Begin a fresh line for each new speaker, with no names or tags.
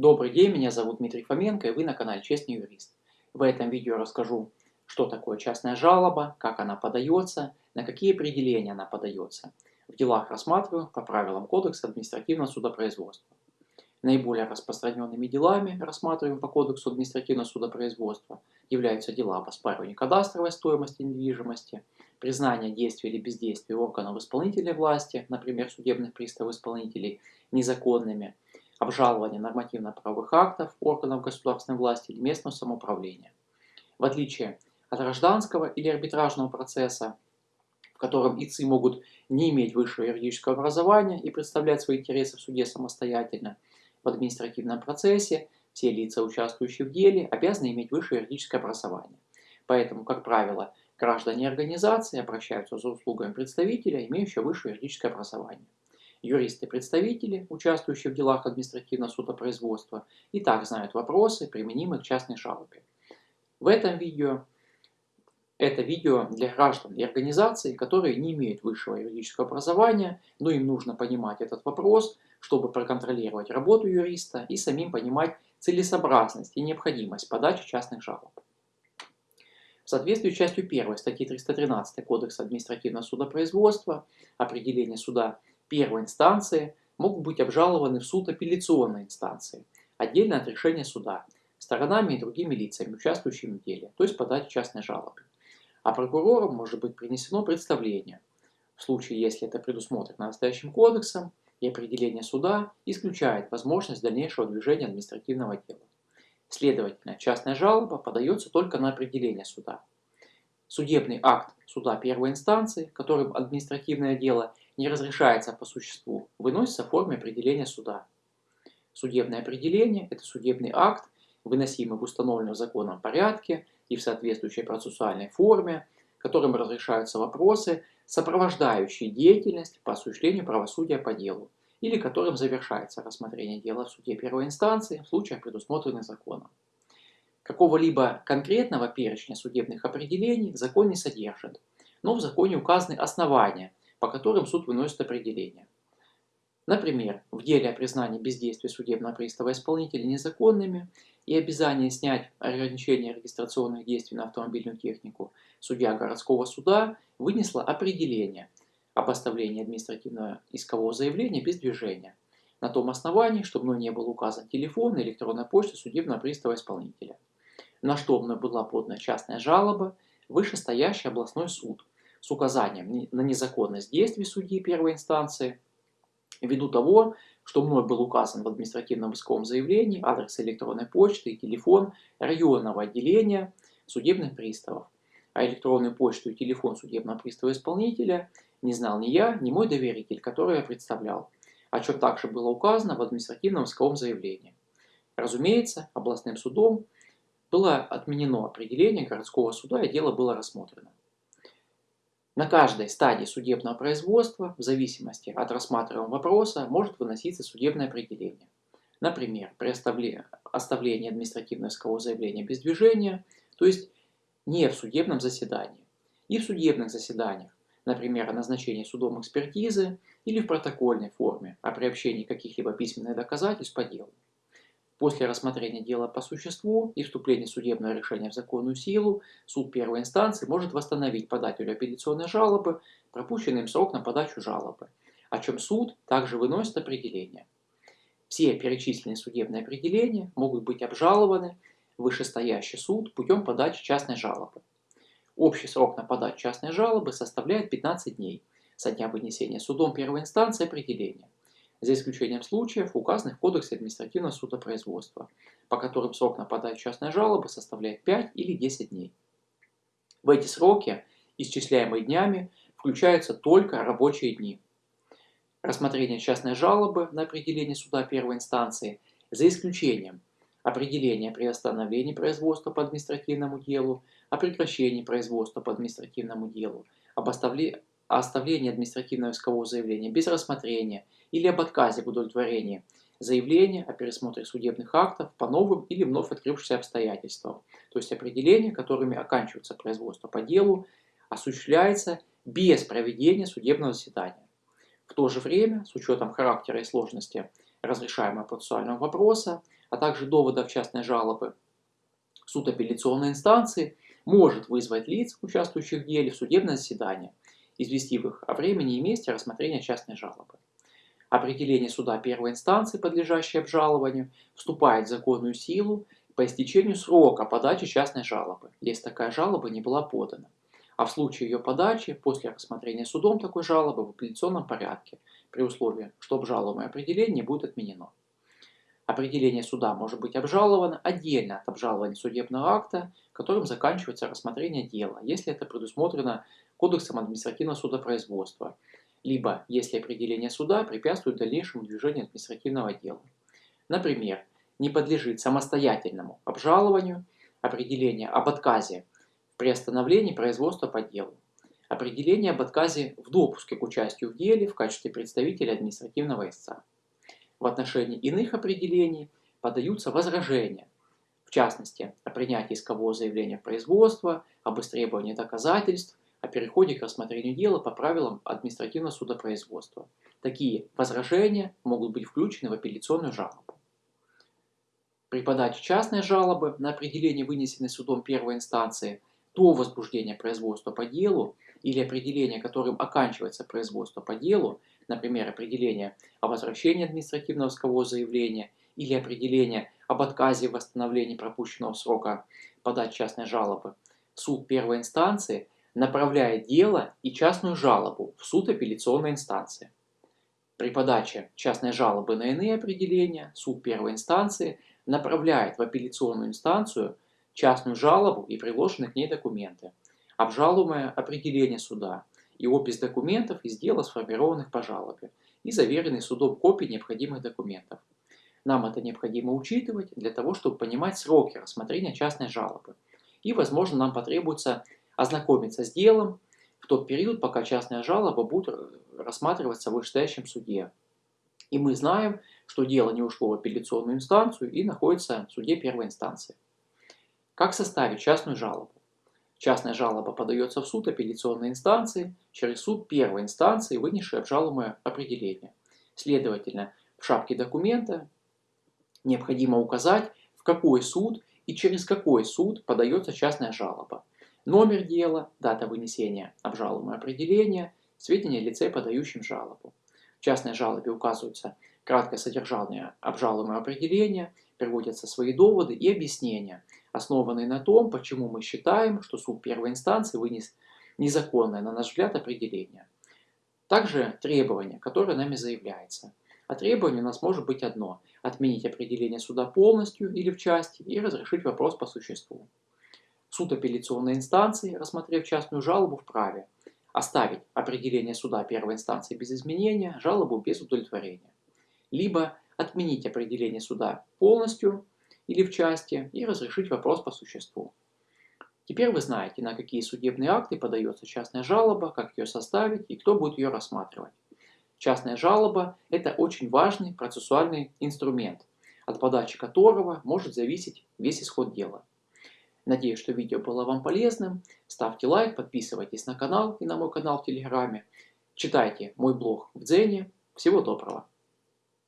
Добрый день, меня зовут Дмитрий Фоменко и вы на канале Честный юрист. В этом видео расскажу, что такое частная жалоба, как она подается, на какие определения она подается. В делах рассматриваю по правилам Кодекса административного судопроизводства. Наиболее распространенными делами, рассматриваемыми по Кодексу административного судопроизводства, являются дела об оспаривании кадастровой стоимости недвижимости, признание действия или бездействия органов исполнительной власти, например, судебных приставов-исполнителей, незаконными, обжалование нормативно-правовых актов органов государственной власти или местного самоуправления. В отличие от гражданского или арбитражного процесса, в котором ИЦИ могут не иметь высшего юридического образования и представлять свои интересы в суде самостоятельно, в административном процессе все лица, участвующие в деле, обязаны иметь высшее юридическое образование. Поэтому, как правило, граждане организации обращаются за услугами представителя, имеющего высшее юридическое образование. Юристы-представители, участвующие в делах административного судопроизводства, и так знают вопросы, применимые к частной жалобе. В этом видео это видео для граждан и организаций, которые не имеют высшего юридического образования, но им нужно понимать этот вопрос, чтобы проконтролировать работу юриста и самим понимать целесообразность и необходимость подачи частных жалоб. В соответствии с частью 1 статьи 313 Кодекса административного судопроизводства определение суда первой инстанции могут быть обжалованы в суд апелляционной инстанции, отдельно от решения суда, сторонами и другими лицами, участвующими в деле, то есть подать частной жалобы. А прокурором может быть принесено представление, в случае, если это предусмотрено настоящим кодексом, и определение суда исключает возможность дальнейшего движения административного дела. Следовательно, частная жалоба подается только на определение суда. Судебный акт суда первой инстанции, которым административное дело не разрешается по существу, выносится в форме определения суда. Судебное определение – это судебный акт, выносимый в установленном законом порядке и в соответствующей процессуальной форме, которым разрешаются вопросы, сопровождающие деятельность по осуществлению правосудия по делу, или которым завершается рассмотрение дела в суде первой инстанции в случаях, предусмотренных законом. Какого-либо конкретного перечня судебных определений закон не содержит, но в законе указаны основания, по которым суд выносит определение. Например, в деле о признании бездействия судебного пристава исполнителя незаконными и обязании снять ограничения регистрационных действий на автомобильную технику, судья городского суда вынесла определение об оставлении административного искового заявления без движения, на том основании, что мной не был указан телефон и электронная почта судебного пристава исполнителя. На что была подана частная жалоба, вышестоящий областной суд с указанием на незаконность действий судьи первой инстанции, ввиду того, что мной был указан в административном исковом заявлении адрес электронной почты и телефон районного отделения судебных приставов, а электронную почту и телефон судебного пристава исполнителя не знал ни я, ни мой доверитель, который я представлял, о чем также было указано в административном исковом заявлении. Разумеется, областным судом было отменено определение городского суда и дело было рассмотрено. На каждой стадии судебного производства, в зависимости от рассматриваемого вопроса, может выноситься судебное определение. Например, при оставлении административного искового заявления без движения, то есть не в судебном заседании, и в судебных заседаниях, например, о назначении судом экспертизы или в протокольной форме о приобщении каких-либо письменных доказательств по делу. После рассмотрения дела по существу и вступления судебного решения в законную силу, суд первой инстанции может восстановить подателю апелляционной жалобы пропущенный им срок на подачу жалобы, о чем суд также выносит определение. Все перечисленные судебные определения могут быть обжалованы в вышестоящий суд путем подачи частной жалобы. Общий срок на подачу частной жалобы составляет 15 дней со дня вынесения судом первой инстанции определения за исключением случаев, указанных в Кодексе административного судопроизводства, по которым срок на подачу частной жалобы составляет 5 или 10 дней. В эти сроки, исчисляемые днями, включаются только рабочие дни. Рассмотрение частной жалобы на определение суда первой инстанции, за исключением определения приостановления производства по административному делу, о прекращении производства по административному делу, об оставлении административного искового заявления без рассмотрения – или об отказе в удовлетворении заявления о пересмотре судебных актов по новым или вновь открывшимся обстоятельствам, то есть определения, которыми оканчивается производство по делу, осуществляется без проведения судебного заседания. В то же время, с учетом характера и сложности разрешаемого процессуального вопроса, а также доводов частной жалобы, суд апелляционной инстанции может вызвать лиц, участвующих в деле, в судебное заседание, известив их о времени и месте рассмотрения частной жалобы. Определение суда первой инстанции, подлежащее обжалованию, вступает в законную силу по истечению срока подачи частной жалобы, если такая жалоба не была подана. А в случае ее подачи, после рассмотрения судом такой жалобы в апелляционном порядке, при условии, что обжалуемое определение будет отменено. Определение суда может быть обжаловано отдельно от обжалования судебного акта, которым заканчивается рассмотрение дела, если это предусмотрено Кодексом административного судопроизводства, либо если определение суда препятствует дальнейшему движению административного дела. Например, не подлежит самостоятельному обжалованию определение об отказе в приостановлении производства по делу, определение об отказе в допуске к участию в деле в качестве представителя административного истца. В отношении иных определений подаются возражения, в частности, о принятии искового заявления в производство, об истребовании доказательств, о переходе к рассмотрению дела по правилам административного судопроизводства. Такие возражения могут быть включены в апелляционную жалобу. При подаче частной жалобы на определение, вынесенной судом первой инстанции, до возбуждения производства по делу или определение, которым оканчивается производство по делу, например, определение о возвращении административного искового заявления или определение об отказе в восстановлении пропущенного срока подать частной жалобы, суд первой инстанции направляет дело и частную жалобу в суд апелляционной инстанции. При подаче частной жалобы на иные определения суд первой инстанции направляет в апелляционную инстанцию частную жалобу и приложенные к ней документы, обжалуемое определение суда и опись документов из дела, сформированных по жалобе, и заверенный судом копии необходимых документов. Нам это необходимо учитывать для того, чтобы понимать сроки рассмотрения частной жалобы. И, возможно, нам потребуется ознакомиться с делом в тот период, пока частная жалоба будет рассматриваться в вышестоящем суде. И мы знаем, что дело не ушло в апелляционную инстанцию и находится в суде первой инстанции. Как составить частную жалобу? Частная жалоба подается в суд апелляционной инстанции через суд первой инстанции, вынесший обжалуемое определение. Следовательно, в шапке документа необходимо указать, в какой суд и через какой суд подается частная жалоба. Номер дела, дата вынесения обжалуемого определения, сведения о лице, подающем жалобу. В частной жалобе указываются краткое содержание обжалуемого определения, приводятся свои доводы и объяснения – основанный на том, почему мы считаем, что суд первой инстанции вынес незаконное, на наш взгляд, определение. Также требование, которое нами заявляется. А требование у нас может быть одно – отменить определение суда полностью или в части и разрешить вопрос по существу. Суд апелляционной инстанции, рассмотрев частную жалобу, вправе оставить определение суда первой инстанции без изменения, жалобу без удовлетворения. Либо отменить определение суда полностью или в части и разрешить вопрос по существу. Теперь вы знаете, на какие судебные акты подается частная жалоба, как ее составить и кто будет ее рассматривать. Частная жалоба – это очень важный процессуальный инструмент, от подачи которого может зависеть весь исход дела. Надеюсь, что видео было вам полезным. Ставьте лайк, подписывайтесь на канал и на мой канал в Телеграме. Читайте мой блог в Дзене. Всего доброго!